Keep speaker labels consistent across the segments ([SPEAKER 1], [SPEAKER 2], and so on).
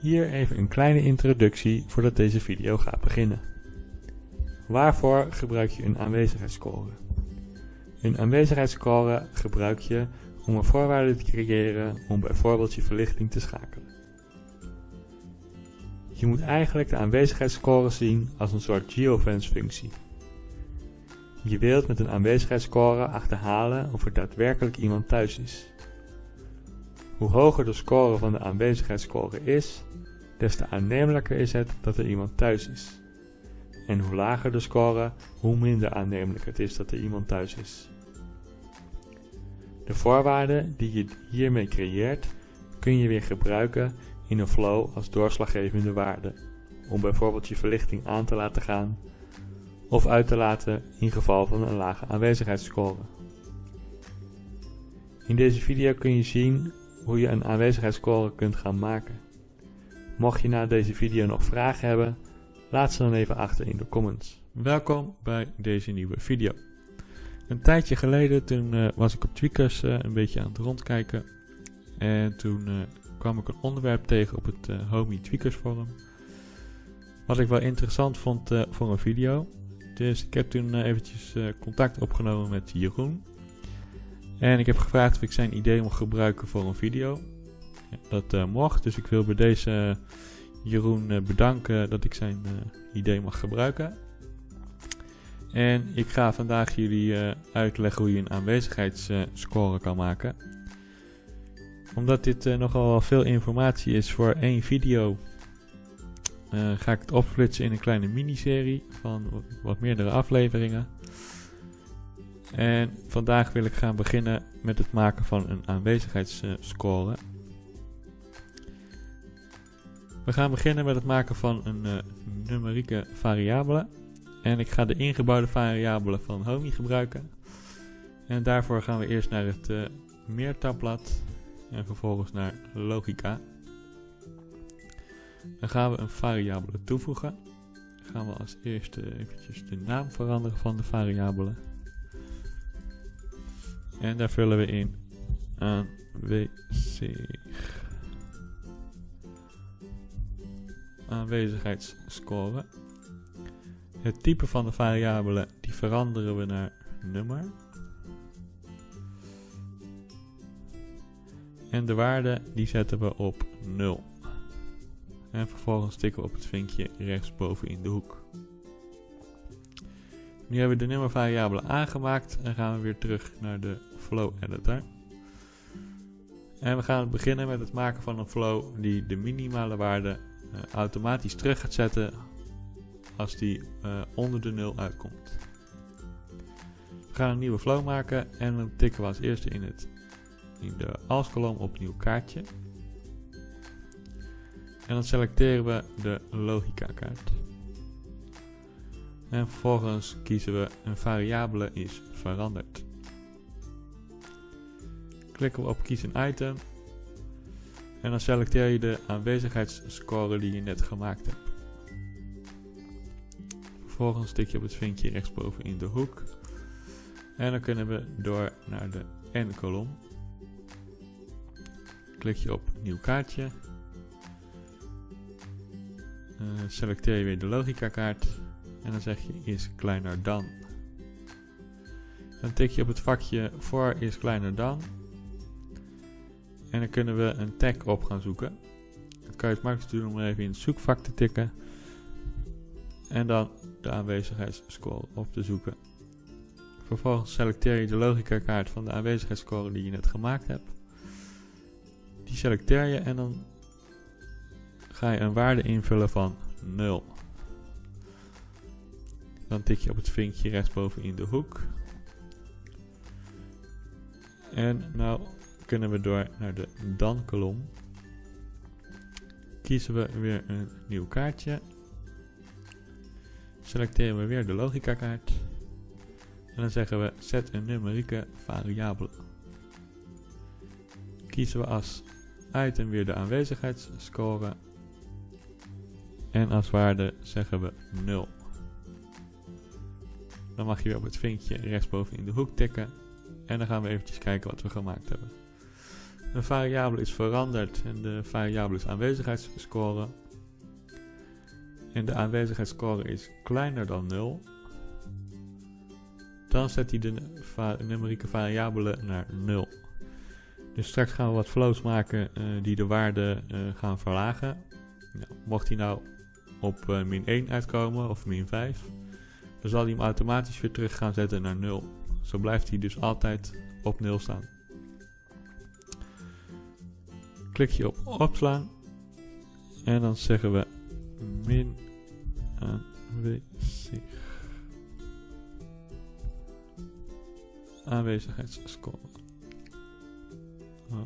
[SPEAKER 1] Hier even een kleine introductie voordat deze video gaat beginnen. Waarvoor gebruik je een aanwezigheidsscore? Een aanwezigheidsscore gebruik je om een voorwaarde te creëren om bijvoorbeeld je verlichting te schakelen. Je moet eigenlijk de aanwezigheidsscore zien als een soort geofence functie. Je wilt met een aanwezigheidsscore achterhalen of er daadwerkelijk iemand thuis is. Hoe hoger de score van de aanwezigheidsscore is, des te aannemelijker is het dat er iemand thuis is. En hoe lager de score, hoe minder aannemelijk het is dat er iemand thuis is. De voorwaarden die je hiermee creëert, kun je weer gebruiken in een flow als doorslaggevende waarde, om bijvoorbeeld je verlichting aan te laten gaan of uit te laten in geval van een lage aanwezigheidsscore. In deze video kun je zien hoe je een aanwezigheidsscore kunt gaan maken. Mocht je na deze video nog vragen hebben, laat ze dan even achter in de comments. Welkom bij deze nieuwe video. Een tijdje geleden toen uh, was ik op Tweakers uh, een beetje aan het rondkijken en toen uh, kwam ik een onderwerp tegen op het Homie Tweakers forum. Wat ik wel interessant vond voor een video. Dus ik heb toen eventjes contact opgenomen met Jeroen. En ik heb gevraagd of ik zijn idee mocht gebruiken voor een video. Dat uh, mocht, dus ik wil bij deze uh, Jeroen uh, bedanken dat ik zijn idee mag gebruiken. En ik ga vandaag jullie uitleggen hoe je een aanwezigheidsscore kan maken. Omdat dit nogal veel informatie is voor één video, ga ik het opsplitsen in een kleine miniserie van wat meerdere afleveringen. En vandaag wil ik gaan beginnen met het maken van een aanwezigheidsscore. We gaan beginnen met het maken van een uh, numerieke variabele. En ik ga de ingebouwde variabelen van Homey gebruiken. En daarvoor gaan we eerst naar het uh, meertabblad en vervolgens naar logica. Dan gaan we een variabele toevoegen. Dan gaan we als eerste eventjes de naam veranderen van de variabele. En daar vullen we in aanwezig. aanwezigheidsscore. Het type van de variabele die veranderen we naar nummer. En de waarde die zetten we op 0. En vervolgens tikken we op het vinkje rechtsboven in de hoek. Nu hebben we de nummervariabele aangemaakt en gaan we weer terug naar de flow editor. En we gaan beginnen met het maken van een flow die de minimale waarde uh, automatisch terug gaat zetten als die uh, onder de 0 uitkomt. We gaan een nieuwe flow maken en dan tikken we als eerste in, het, in de als-kolom op nieuw kaartje. En dan selecteren we de logica kaart. En vervolgens kiezen we een variabele is veranderd. Klikken we op kies een item. En dan selecteer je de aanwezigheidsscore die je net gemaakt hebt. Vervolgens tik je op het vinkje rechtsboven in de hoek. En dan kunnen we door naar de N-kolom. Klik je op nieuw kaartje. Uh, selecteer je weer de logica kaart. En dan zeg je is kleiner dan. Dan tik je op het vakje voor is kleiner dan. En dan kunnen we een tag op gaan zoeken. Dat kan je het makkelijkst doen om even in het zoekvak te tikken. En dan de aanwezigheidsscore op te zoeken. Vervolgens selecteer je de logica kaart van de aanwezigheidsscore die je net gemaakt hebt. Die selecteer je en dan ga je een waarde invullen van 0. Dan tik je op het vinkje rechtsboven in de hoek. En nou kunnen we door naar de dan kolom. Kiezen we weer een nieuw kaartje. Selecteren we weer de logica kaart. En dan zeggen we zet een numerieke variabele. Kiezen we als item weer de aanwezigheidsscore. En als waarde zeggen we 0. Dan mag je weer op het vinkje rechtsboven in de hoek tikken. En dan gaan we eventjes kijken wat we gemaakt hebben. Een variabele is veranderd en de variabele is aanwezigheidsscore. En de aanwezigheidsscore is kleiner dan 0. Dan zet hij de numerieke variabele naar 0. Dus straks gaan we wat flows maken uh, die de waarde uh, gaan verlagen. Nou, mocht hij nou op uh, min 1 uitkomen of min 5, dan zal hij hem automatisch weer terug gaan zetten naar 0. Zo blijft hij dus altijd op 0 staan. Klik je op opslaan en dan zeggen we min aanwezig. Aanwezigheidsscore. Oh.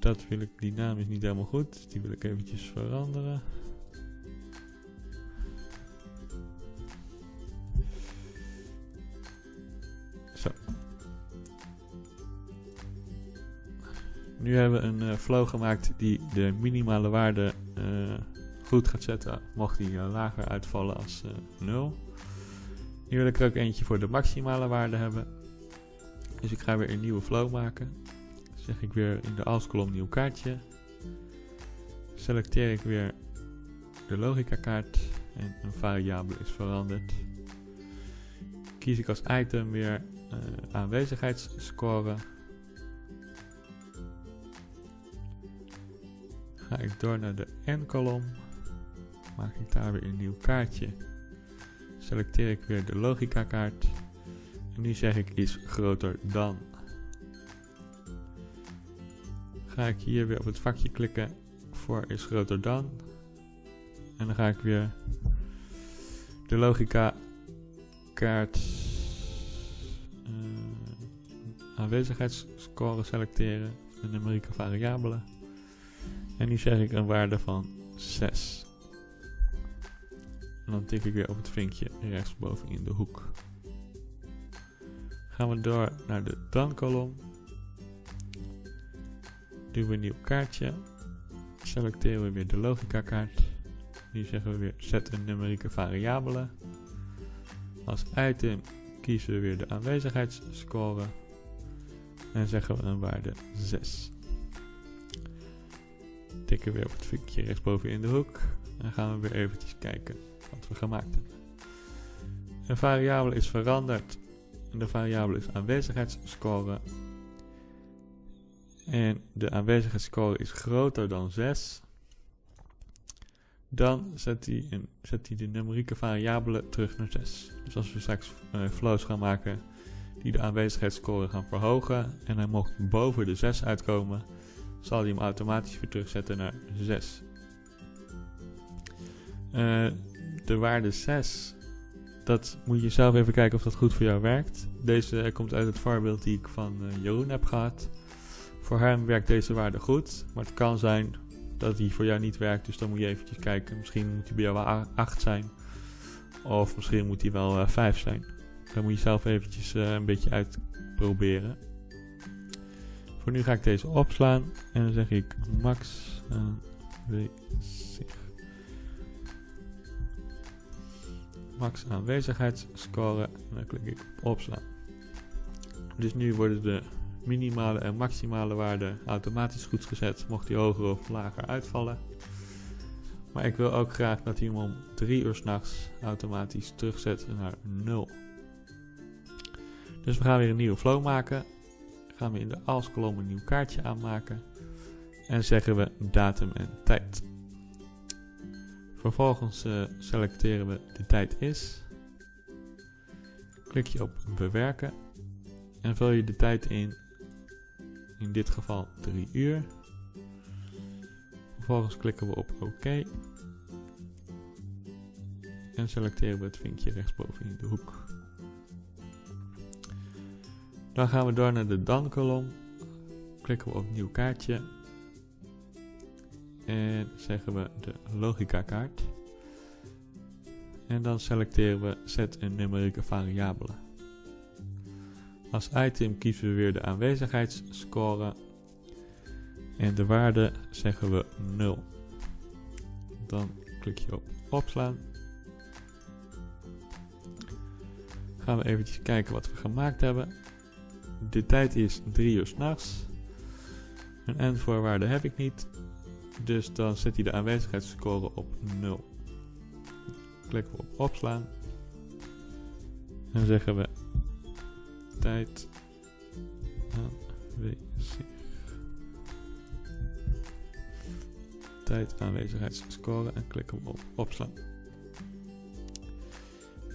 [SPEAKER 1] Dat wil ik, die naam is niet helemaal goed. Die wil ik eventjes veranderen. Nu hebben we een uh, flow gemaakt die de minimale waarde uh, goed gaat zetten. Mocht die uh, lager uitvallen als 0. Nu wil ik er ook eentje voor de maximale waarde hebben. Dus ik ga weer een nieuwe flow maken. Dan zeg ik weer in de als kolom nieuw kaartje. Selecteer ik weer de logica kaart en een variabele is veranderd. Kies ik als item weer uh, aanwezigheidsscore. Ga ik door naar de n-kolom. Maak ik daar weer een nieuw kaartje. Selecteer ik weer de logica kaart. En nu zeg ik is groter dan. Ga ik hier weer op het vakje klikken voor is groter dan. En dan ga ik weer de logica kaart uh, aanwezigheidsscore selecteren. De numerieke variabelen. En nu zeg ik een waarde van 6. En dan tik ik weer op het vinkje rechtsboven in de hoek. Gaan we door naar de dan kolom. Doen we een nieuw kaartje. Selecteren we weer de logica kaart. Nu zeggen we weer zet een numerieke variabele. Als item kiezen we weer de aanwezigheidsscore. En zeggen we een waarde 6. Tikken we weer op het vinkje rechtsboven in de hoek. En gaan we weer eventjes kijken wat we gemaakt hebben. Een variabele is veranderd en de variabele is aanwezigheidsscore. En de aanwezigheidsscore is groter dan 6. Dan zet hij, de numerieke variabele terug naar 6. Dus als we straks uh, flows gaan maken die de aanwezigheidsscore gaan verhogen en hij mocht boven de 6 uitkomen, zal hij hem automatisch weer terugzetten naar 6. Uh, de waarde 6 dat moet je zelf even kijken of dat goed voor jou werkt. Deze komt uit het voorbeeld die ik van uh, Jeroen heb gehad. Voor hem werkt deze waarde goed, maar het kan zijn dat die voor jou niet werkt. Dus dan moet je eventjes kijken. Misschien moet die bij jou wel 8 zijn. Of misschien moet die wel uh, 5 zijn. Dan moet je zelf eventjes een beetje uitproberen. Voor nu ga ik deze opslaan. En dan zeg ik max aanwezig. max aanwezigheidsscore en dan klik ik op opslaan. Dus nu worden de minimale en maximale waarden automatisch goed gezet, mocht die hoger of lager uitvallen. Maar ik wil ook graag dat hij hem om 3 uur s'nachts automatisch terugzet naar 0. Dus we gaan weer een nieuwe flow maken. Gaan we in de als kolom een nieuw kaartje aanmaken. En zeggen we datum en tijd. Vervolgens uh, selecteren we de tijd is. Klik je op bewerken. En vul je de tijd in. In dit geval 3 uur. Vervolgens klikken we op OK. En selecteren we het vinkje rechtsboven in de hoek. Dan gaan we door naar de dan kolom. Klikken we op nieuw kaartje en zeggen we de logica kaart. En dan selecteren we zet een numerieke variabele. Als item kiezen we weer de aanwezigheidsscore. En de waarde zeggen we 0. Dan klik je op opslaan. Gaan we eventjes kijken wat we gemaakt hebben. De tijd is 3 uur s'nachts. Een endvoorwaarde heb ik niet. Dus dan zet hij de aanwezigheidsscore op 0. Klikken we op opslaan. En zeggen we tijd aanwezig. Tijd aanwezigheidsscore en klikken we op opslaan.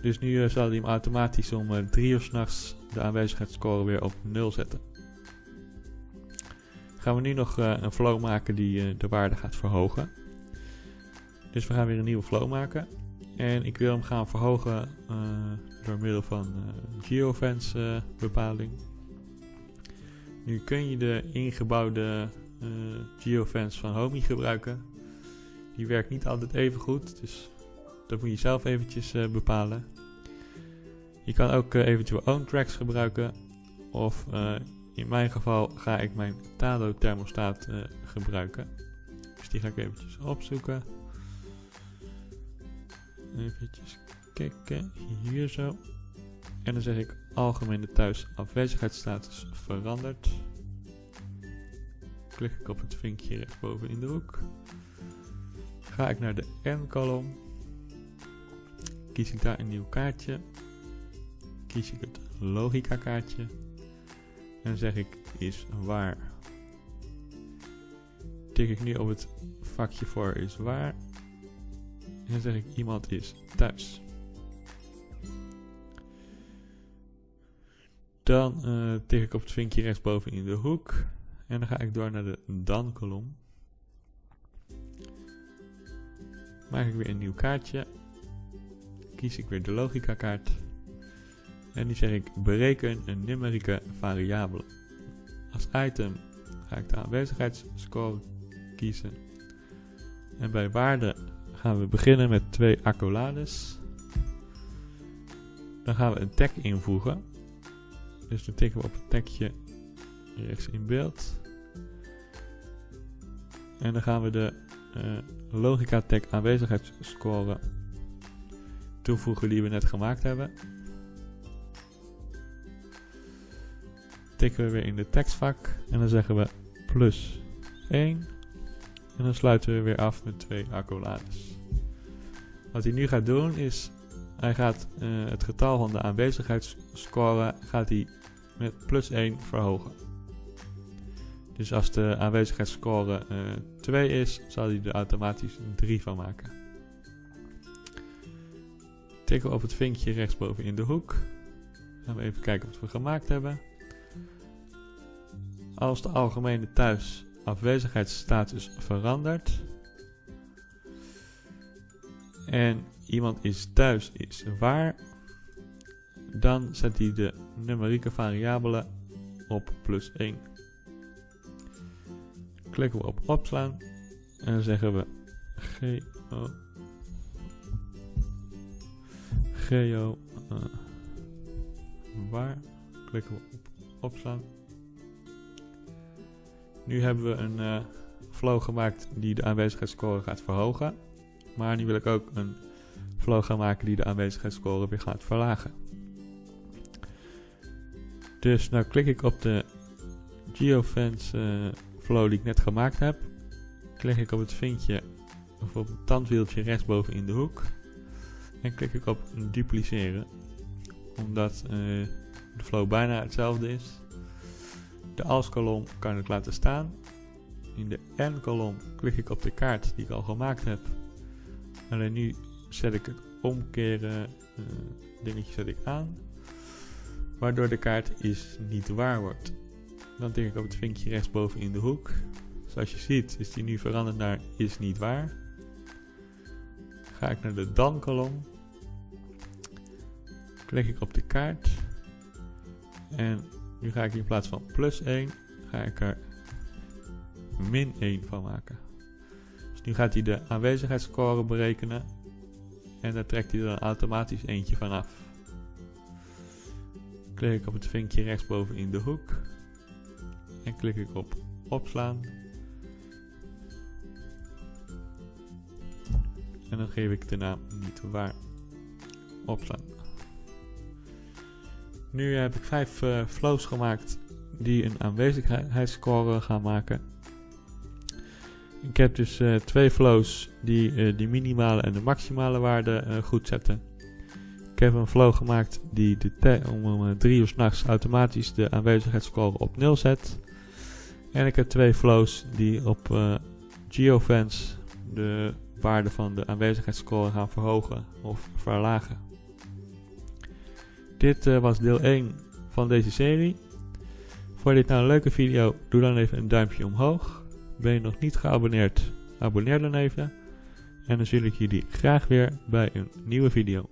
[SPEAKER 1] Dus nu uh, zal hij hem automatisch om uh, 3 uur s'nachts de aanwezigheidsscore weer op 0 zetten. Gaan we nu nog uh, een flow maken die de waarde gaat verhogen. Dus we gaan weer een nieuwe flow maken. En ik wil hem gaan verhogen door middel van geofence bepaling. Nu kun je de ingebouwde geofence van Homey gebruiken. Die werkt niet altijd even goed, dus dat moet je zelf eventjes uh, bepalen. Je kan ook uh, eventueel own tracks gebruiken. Of uh, in mijn geval ga ik mijn Tado thermostaat gebruiken. Dus die ga ik eventjes opzoeken. Eventjes kijken, hier zo. En dan zeg ik algemene thuis afwezigheidsstatus veranderd. Klik ik op het vinkje rechtsboven in de hoek. Ga ik naar de N-kolom kies ik daar een nieuw kaartje. Kies ik het logica kaartje. En zeg ik is waar. Tik ik nu op het vakje voor is waar. En zeg ik iemand is thuis. Dan uh, tik ik op het vinkje rechtsboven in de hoek. En dan ga ik door naar de dan kolom. Maak ik weer een nieuw kaartje kies ik weer de logica kaart. En die zeg ik bereken een numerieke variabele. Als item ga ik de aanwezigheidsscore kiezen. En bij waarde gaan we beginnen met twee accolades. Dan gaan we een tag invoegen. Dus dan tikken we op het tagje rechts in beeld. En dan gaan we de uh, logica tag aanwezigheidsscore toevoegen die we net gemaakt hebben. Tikken we weer in de tekstvak en dan zeggen we plus 1. En dan sluiten we weer af met twee accolades. Wat hij nu gaat doen is, hij gaat uh, het getal van de aanwezigheidsscore gaat hij met plus 1 verhogen. Dus als de aanwezigheidsscore uh, eh, 2 is, zal hij er automatisch 3 van maken. Tikken we op het vinkje rechtsboven in de hoek. Gaan we even kijken wat we gemaakt hebben. Als de algemene thuis afwezigheidsstatus verandert en iemand is thuis is waar, dan zet hij de numerieke variabele op plus 1. Klikken we op opslaan en dan zeggen we GO geo uh, waar klikken we op opslaan. Nu hebben we een uh, flow gemaakt die de aanwezigheidsscore gaat verhogen. Maar nu wil ik ook een flow gaan maken die de aanwezigheidsscore weer gaat verlagen. Dus nou klik ik op de geofence uh, flow die ik net gemaakt heb. Klik ik op het vinkje of op het tandwieltje rechtsboven in de hoek. En klik ik op dupliceren. Omdat uh, de flow bijna hetzelfde is. De als-kolom kan ik laten staan. In de n-kolom klik ik op de kaart die ik al gemaakt heb. Alleen nu zet ik het omkeren uh, dingetje zet ik aan. Waardoor de kaart is niet waar wordt. Dan tik ik op het vinkje rechtsboven in de hoek. Zoals je ziet is die nu veranderd naar is niet waar. Ga ik naar de dan kolom klik ik op de kaart. En nu ga ik in plaats van plus 1, ga ik er min 1 van maken. Dus nu gaat hij de aanwezigheidsscore berekenen. En daar trekt hij er automatisch eentje vanaf. Klik ik op het vinkje rechtsboven in de hoek. En klik ik op opslaan. En dan geef ik de naam niet waar opslaan. Nu heb ik vijf uh, flows gemaakt die een aanwezigheidsscore gaan maken. Ik heb dus uh, twee flows die uh, de minimale en de maximale waarde goed zetten. Ik heb een flow gemaakt die de om 3 uur s'nachts automatisch de aanwezigheidsscore op 0 zet. En ik heb twee flows die op geofence de waarde van de aanwezigheidsscore gaan verhogen of verlagen. Dit uh, was deel 1 van deze serie. Vond je dit nou een leuke video? Doe dan even een duimpje omhoog. Ben je nog niet geabonneerd? Abonneer dan even. En dan zie ik jullie graag weer bij een nieuwe video.